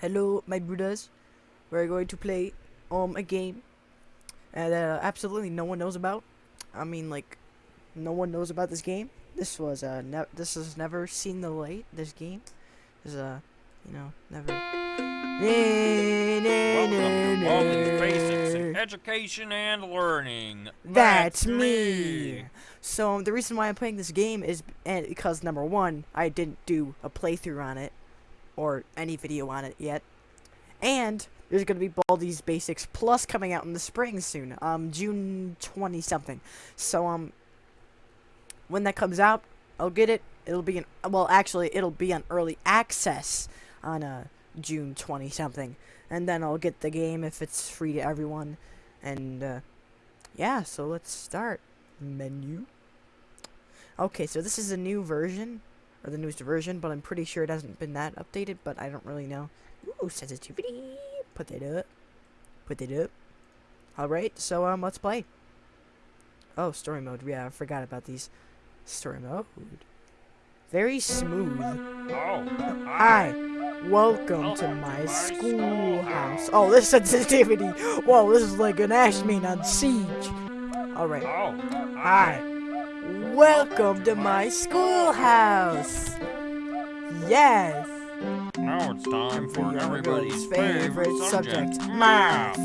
hello, my brothers. We're going to play um a game that uh, absolutely no one knows about. I mean, like, no one knows about this game. This was uh, ne- this has never seen the light. This game is uh, you know, never. Welcome to Baldi's Basics in Education and Learning. That's me. So um, the reason why I'm playing this game is and because number one, I didn't do a playthrough on it or any video on it yet, and there's gonna be Baldi's Basics Plus coming out in the spring soon, um, June twenty something. So um, when that comes out, I'll get it. It'll be an well, actually, it'll be on early access on uh June twenty something, and then I'll get the game if it's free to everyone, and uh, yeah. So let's start menu. Okay, so this is a new version, or the newest version, but I'm pretty sure it hasn't been that updated, but I don't really know. Ooh, sensitivity. Put that up. Put that up. Alright, so um, let's play. Oh, story mode. Yeah, I forgot about these. Story mode. Very smooth. Oh, Hi. Welcome to my schoolhouse. Oh, this sensitivity. Whoa, this is like an Ashman on Siege. Alright. Oh, Hi. Welcome to my schoolhouse. Yes. Now it's time for everybody's favorite subject, math.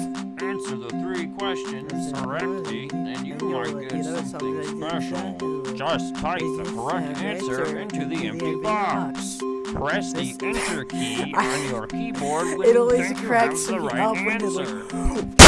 Answer the three questions correctly, and you might get something special. Just type the correct answer into the empty box. Press the enter key on your keyboard when It you always think you have the right up when they're answer.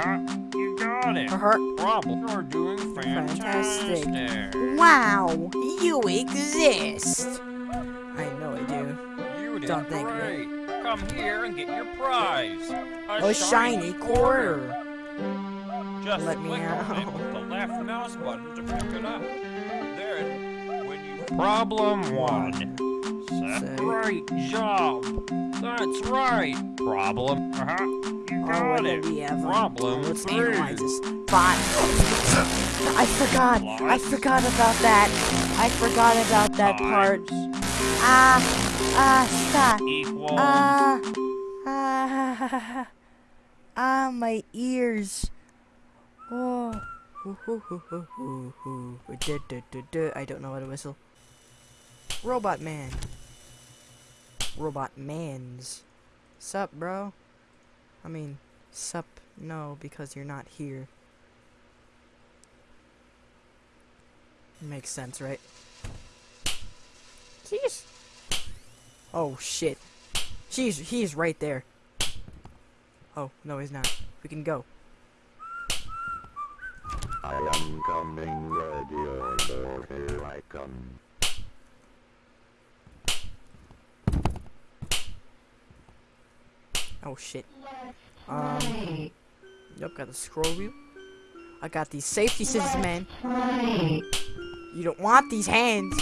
Uh-huh. You got it. Uh-huh. Problem. You're doing Fantastic. fantastic. Wow, you exist. I know I do. You did Don't think great. Come here and get your prize. A, A shiny quarter. Just Let me click on it with the left mouse button to pick it up. Then, when you problem one. Say. right job. That's right. Problem. Uh huh. You Oh, got what it. we have? Problem Let's three. analyze this. Five. I forgot. I forgot about that. I forgot about that part. Times Ah, ah, stop. Equals. Ah, ah, ah, my ears. Oh. I don't know how to whistle. Robot man. Robot mans. Sup, bro? I mean, sup, no, because you're not here. Makes sense, right? Jeez. Oh, shit. She's, he's right there. Oh, no, he's not. We can go. I am coming, ready or here I come. Oh, shit. Um, yep, got the scroll wheel. I got these safety scissors, man. You don't want these hands.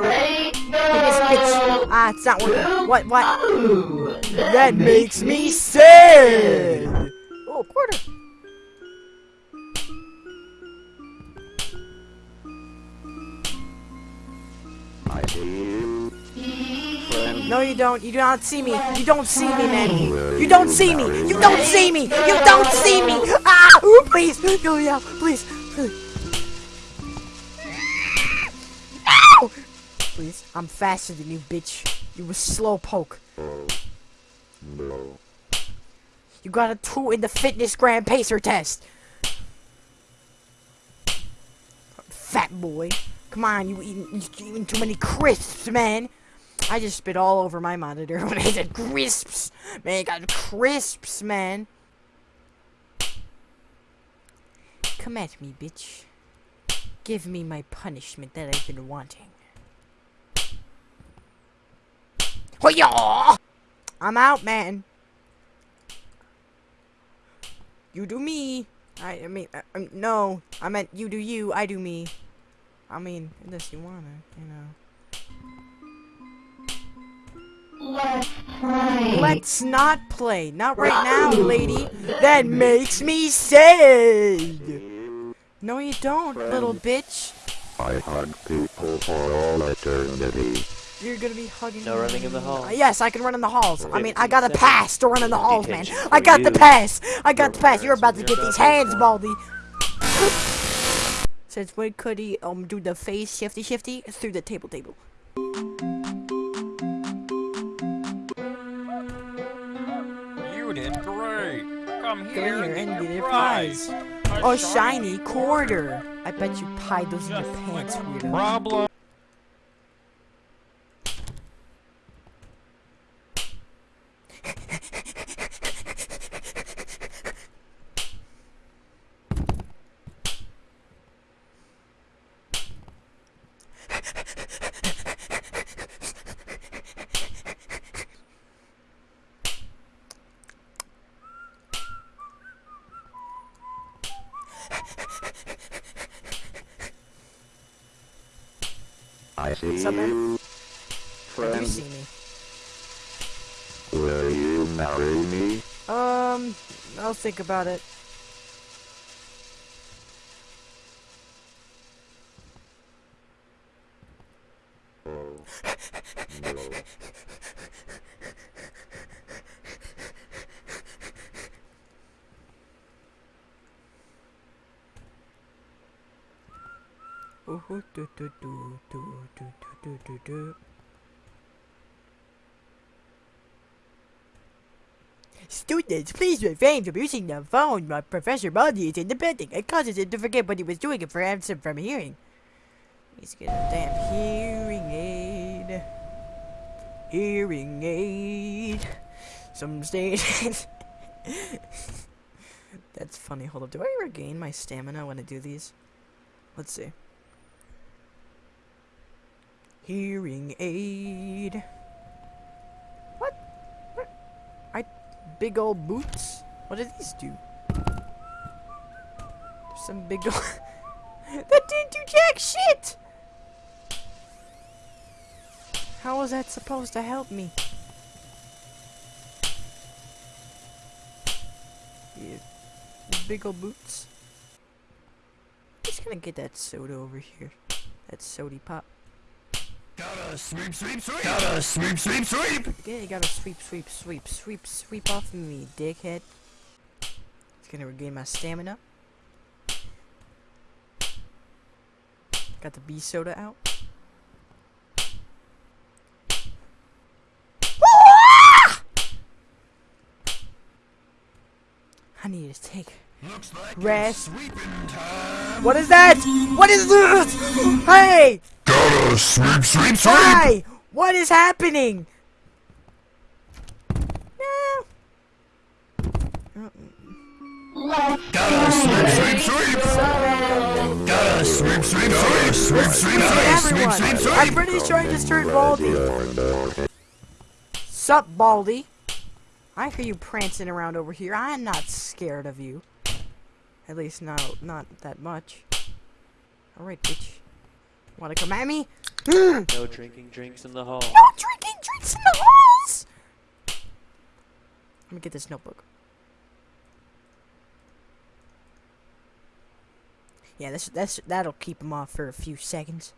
Hit this bitch. Ah, it's not working. What, what? That makes me sad. You don't. You do not see me. You don't see me, man. You don't see me. You don't see me. You don't see me. Ah! Please. Yeah, please. Please. Please. I'm faster than you, bitch. You were slow poke. You got a two in the FitnessGram Pacer test. Fat boy. Come on, you eating, you eating too many crisps, man. I just spit all over my monitor when I said crisps. Man, I got crisps, man. Come at me, bitch. Give me my punishment that I've been wanting. Hoya! I'm out, man. You do me. I, I mean, uh, um, no. I meant you do you, I do me. I mean, unless you wanna, you know. Let's play. Let's not play. Not right now, lady. That makes me sad. No, you don't, little bitch. I hug people for all eternity. You're gonna be hugging. No running in the halls. Uh, Yes, I can run in the halls. I mean, I got a pass to run in the halls, man. I got the pass. I got the pass. You're about to get these hands. Baldi. Since when could he um do the face shifty shifty through the table table? clear and get a prize. A shiny quarter. I bet you pie those in your pants, weirdo. Problem. I see What's up, man? you, friend. see me. Will you marry me? Um, I'll think about it. Oh, no. Ooh, do, do, do, do, do, do, do, do. Students, please refrain from using the phone while Professor Baldi is in the building. It causes him to forget what he was doing and prevents him from hearing. He's getting a damn hearing aid. Hearing aid. Some stations. That's funny. Hold up. Do I regain my stamina when I do these? Let's see. Hearing aid. What? What? I big old boots. What do these do? There's some big old. that didn't do jack shit. How was that supposed to help me? Yeah, big old boots. Just gonna get that soda over here. That sody pop. Gotta sweep, sweep, sweep. Gotta sweep, sweep, sweep. Yeah, you gotta sweep, sweep, sweep, sweep, sweep off of me, dickhead. It's gonna regain my stamina. Got the BSODA out. I need to take Looks like rest. sweeping time. What is that? What is this? Hey! Gotta sweep, sweep, Why? What is happening? No. Gotta sweep, sweep, sweep. Gotta sweep, sweep, sweep. Sweep, sweep, Everyone, I'm pretty sure I just turned Baldi. Sup, Baldi? I hear you prancing around over here. I am not scared of you. At least not not that much. Alright, bitch. Wanna come at me? no No drinking drinks in the hall. No drinking drinks in the halls! Let me get this notebook. Yeah, this that's that'll keep him off for a few seconds.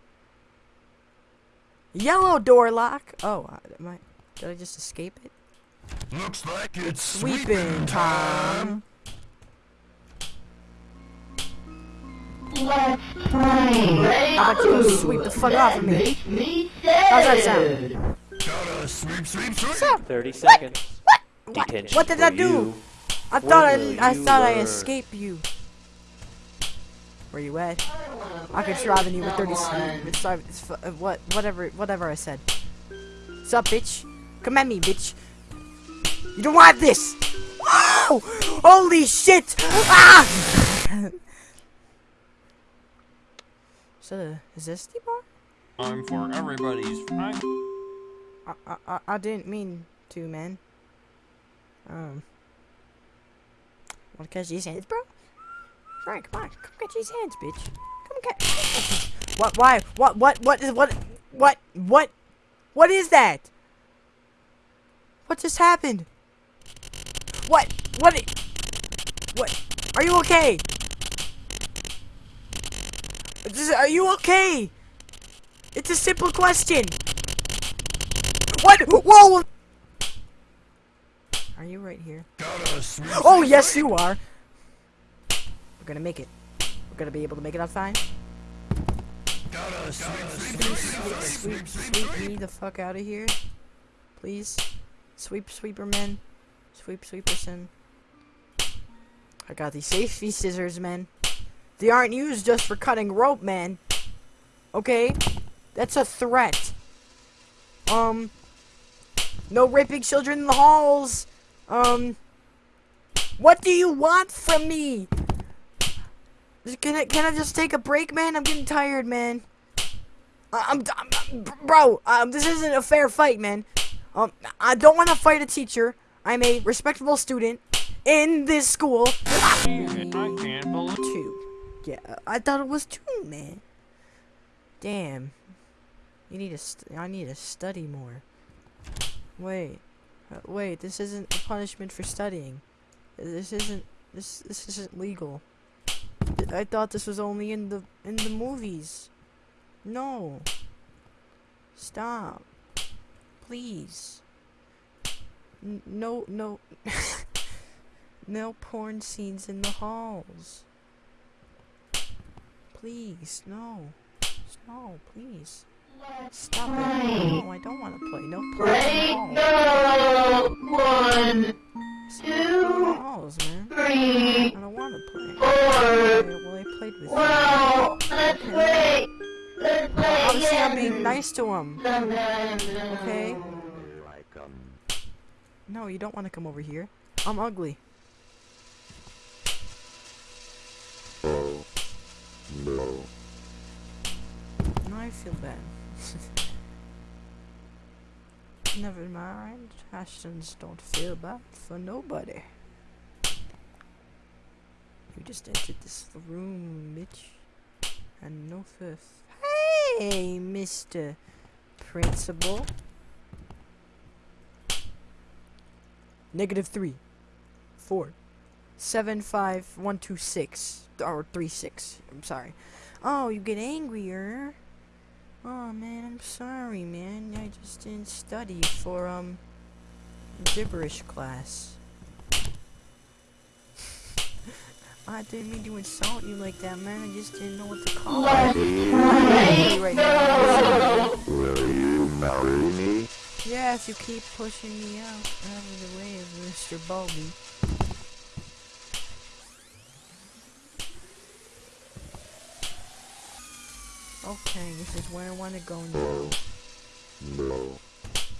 Yellow door lock. Oh, uh, am I, did I just escape it? Looks like it's Sweeping time. Let's play. How about you sweep the fuck off of me? How's that sound? Sweep, sweep, sweep. What's up? 30 seconds. What? Detention What did for I do? you. I thought I I thought I escaped you. Where you at? I could try you with 30 seconds. Uh, uh, what whatever whatever I said. Sup, bitch? Come at me, bitch. You don't want this. Oh! Holy shit! Ah! Is that a is this the bar? I'm for everybody's. I I, I, I- didn't mean to, man. Um. Wanna catch these hands, bro? Frank, come on. Come catch these hands, bitch. Come catch. come catch these- What, why? What, what, what is, what, what, what? What is that? What just happened? What? What? What? Are you okay? Are you okay? It's a simple question. What? Whoa! Are you right here? Oh, yes, you are. We're gonna make it. We're gonna be able to make it outside. Sweep, sweep, sweep me the fuck out of here. Please. Sweep, sweeper sweeperman. Sweep, sweeperson. I got these safety scissors, man. They aren't used just for cutting rope, man. Okay? That's a threat. Um. No raping children in the halls. Um. What do you want from me? Can I, can I just take a break, man? I'm getting tired, man. I'm, I'm, I'm- bro. Um, this isn't a fair fight, man. Um, I don't want to fight a teacher. I'm a respectable student in this school. I can't believe Two. Yeah, I thought it was two, man. Damn. You need to. I need to study more. Wait. Uh, wait. This isn't a punishment for studying. This isn't. This. This isn't legal. I thought this was only in the in the movies. No. Stop. Please. N- no. No. no porn scenes in the halls. Please, no. No, please. Stop it. No, I don't want to play. No play. Ready, No. go! One, two, Halls, man. three, I don't want to play. four. Okay, well, I played with you. Let's play. Let's play Obviously, I'm being nice to him. Okay? Here I come. No, you don't want to come over here. I'm ugly. Oh. No. No, I feel bad. Never mind. Ashtons don't feel bad for nobody. You just entered this room, bitch. And no fifth. Hey, Mr. Principal. Negative three, four, seven, five, one, two, six, or three, six. I'm sorry. Oh, you get angrier. Oh man, I'm sorry, man. I just didn't study for um gibberish class. I didn't mean to insult you like that, man. I just didn't know what to call it. I'm angry right now. will you marry me? Yeah, if you keep pushing me out out of the way of Mr. Baldi. Okay, this is where I want to go now. No.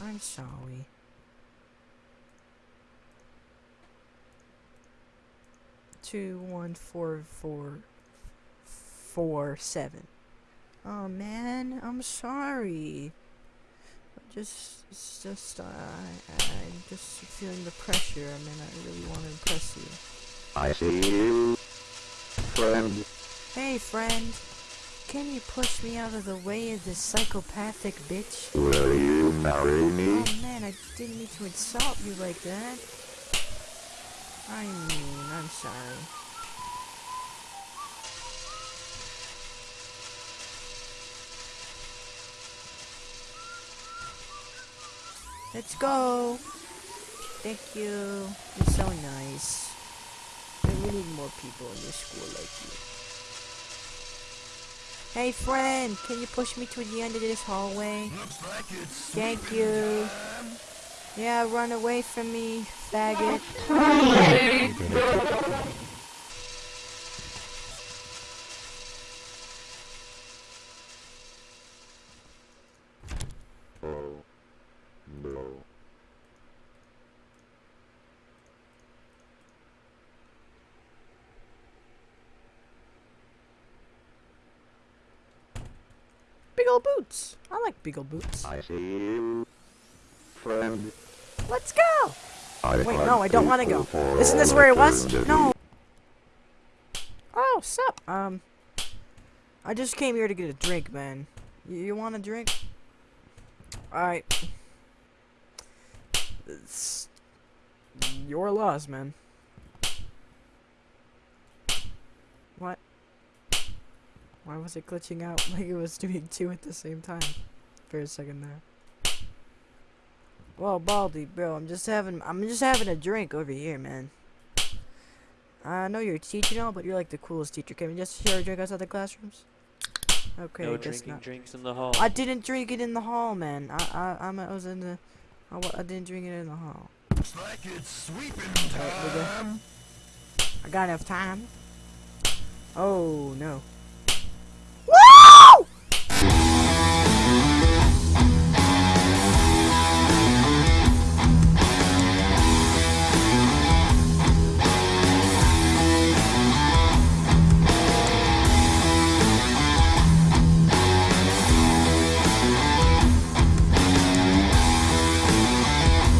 I'm sorry. Two one four four four seven. Oh man, I'm sorry. Just, it's just, uh, I, I'm just feeling the pressure. I mean, I really want to impress you. I see you. Friend. Hey, friend, can you push me out of the way of this psychopathic bitch? Will you marry me? Oh man, I didn't mean to insult you like that. I mean, I'm sorry. Let's go. Thank you. You're so nice. We need more people in this school like you. Hey friend, can you push me to the end of this hallway? Thank you. Yeah, run away from me, faggot. Oh. No. Big ol' boots. I like big ol' boots. I see you. Friend. Let's go. I Wait, no, I don't want to go. Isn't this where it was? No. Oh, sup? Um, I just came here to get a drink, man. You, you want a drink? Alright. It's your loss, man. What? Why was it glitching out like it was doing two at the same time? For a second there. Well, Baldi, bro, I'm just having I'm just having a drink over here, man. I know you're teaching teacher now, but you're like the coolest teacher. Can we just share a drink outside the classrooms? Okay, no I guess drinking not. drinks in the hall. I didn't drink it in the hall, man. I I I'm, I was in the I, I didn't drink it in the hall. Looks like it's sweeping Alright, we go. I got enough time. Oh no.